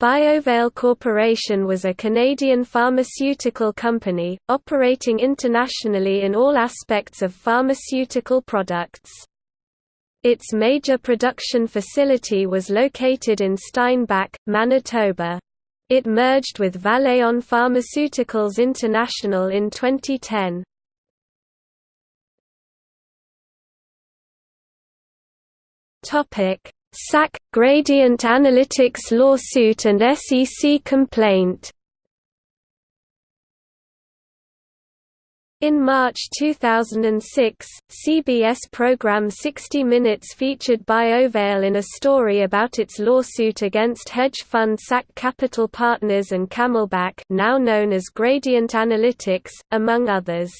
BioVail Corporation was a Canadian pharmaceutical company, operating internationally in all aspects of pharmaceutical products. Its major production facility was located in Steinbach, Manitoba. It merged with Valeant Pharmaceuticals International in 2010. SAC – Gradient Analytics lawsuit and SEC complaint In March 2006, CBS program 60 Minutes featured BioVail in a story about its lawsuit against hedge fund SAC Capital Partners and Camelback now known as Gradient Analytics, among others.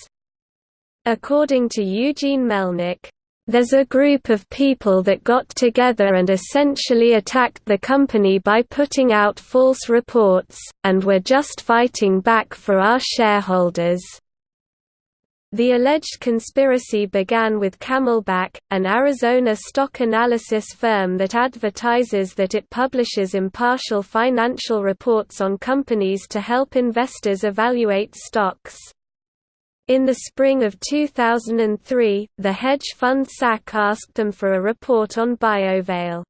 According to Eugene Melnyk, there's a group of people that got together and essentially attacked the company by putting out false reports, and we're just fighting back for our shareholders. The alleged conspiracy began with Camelback, an Arizona stock analysis firm that advertises that it publishes impartial financial reports on companies to help investors evaluate stocks. In the spring of 2003, the hedge fund SAC asked them for a report on BioVail.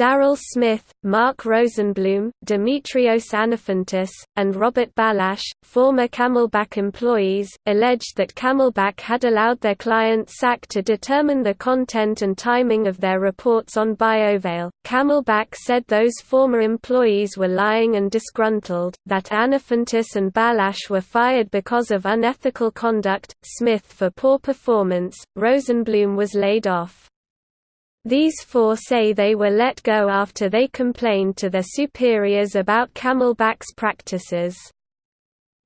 Daryl Smith, Mark Rosenblum, Dimitrios Anafantis, and Robert Balash, former Camelback employees, alleged that Camelback had allowed their client SAC to determine the content and timing of their reports on BioVail. Camelback said those former employees were lying and disgruntled, that Anafantis and Balash were fired because of unethical conduct, Smith for poor performance, Rosenblum was laid off. These four say they were let go after they complained to their superiors about Camelback's practices.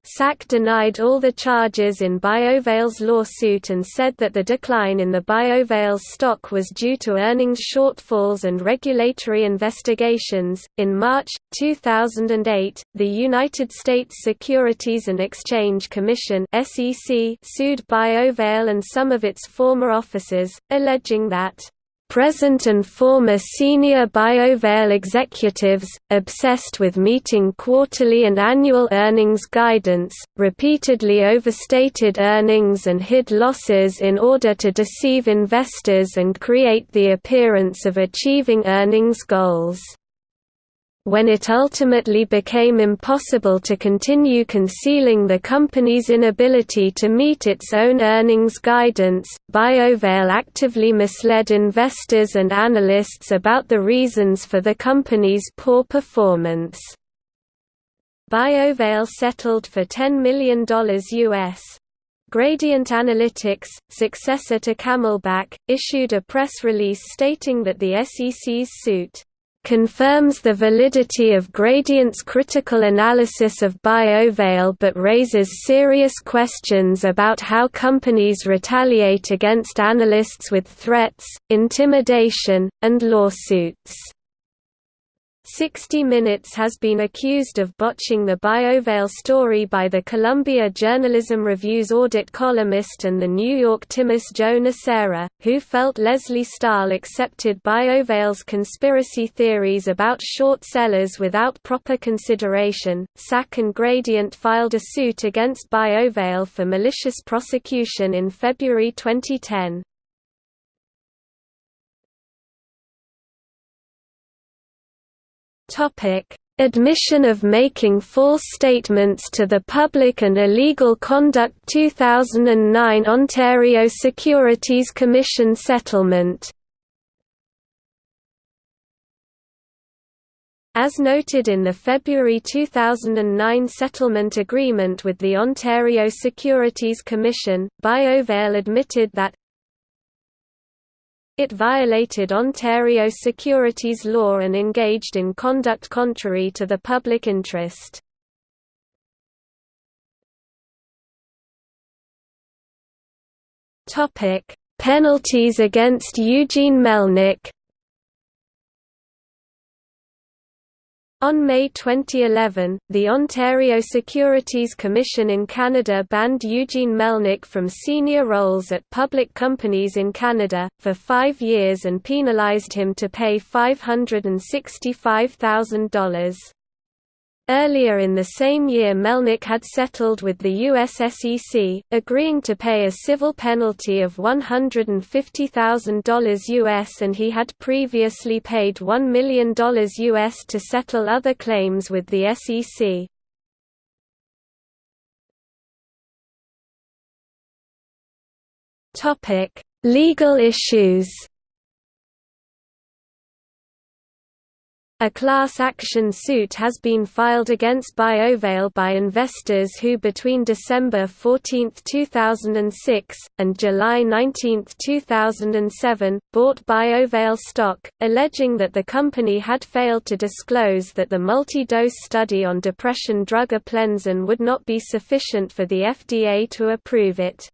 SAC denied all the charges in BioVail's lawsuit and said that the decline in the BioVail stock was due to earnings shortfalls and regulatory investigations. In March 2008, the United States Securities and Exchange Commission (SEC) sued BioVail and some of its former officers, alleging that present and former senior BioVail executives, obsessed with meeting quarterly and annual earnings guidance, repeatedly overstated earnings and hid losses in order to deceive investors and create the appearance of achieving earnings goals. When it ultimately became impossible to continue concealing the company's inability to meet its own earnings guidance, BioVail actively misled investors and analysts about the reasons for the company's poor performance. BioVail settled for $10 million US. Gradient Analytics, successor to Camelback, issued a press release stating that the SEC's suit confirms the validity of Gradient's critical analysis of BioVail but raises serious questions about how companies retaliate against analysts with threats, intimidation, and lawsuits. 60 Minutes has been accused of botching the BioVail story by the Columbia Journalism Review's audit columnist and the New York Times Joe Nocera, who felt Lesley Stahl accepted BioVail's conspiracy theories about short sellers without proper consideration. SAC and Gradient filed a suit against BioVail for malicious prosecution in February 2010. Topic: Admission of making false statements to the public and illegal conduct 2009 Ontario Securities Commission settlement. As noted in the February 2009 settlement agreement with the Ontario Securities Commission, BioVail admitted that it violated Ontario securities law and engaged in conduct contrary to the public interest. Penalties against Eugene Melnyk On May 2011, the Ontario Securities Commission in Canada banned Eugene Melnyk from senior roles at public companies in Canada, for five years and penalized him to pay $565,000. Earlier in the same year Melnyk had settled with the US SEC, agreeing to pay a civil penalty of $150,000 US and he had previously paid $1 million US to settle other claims with the SEC. Legal issues A class action suit has been filed against BioVail by investors who between December 14, 2006, and July 19, 2007, bought BioVail stock, alleging that the company had failed to disclose that the multi-dose study on depression drug Aplenzin would not be sufficient for the FDA to approve it.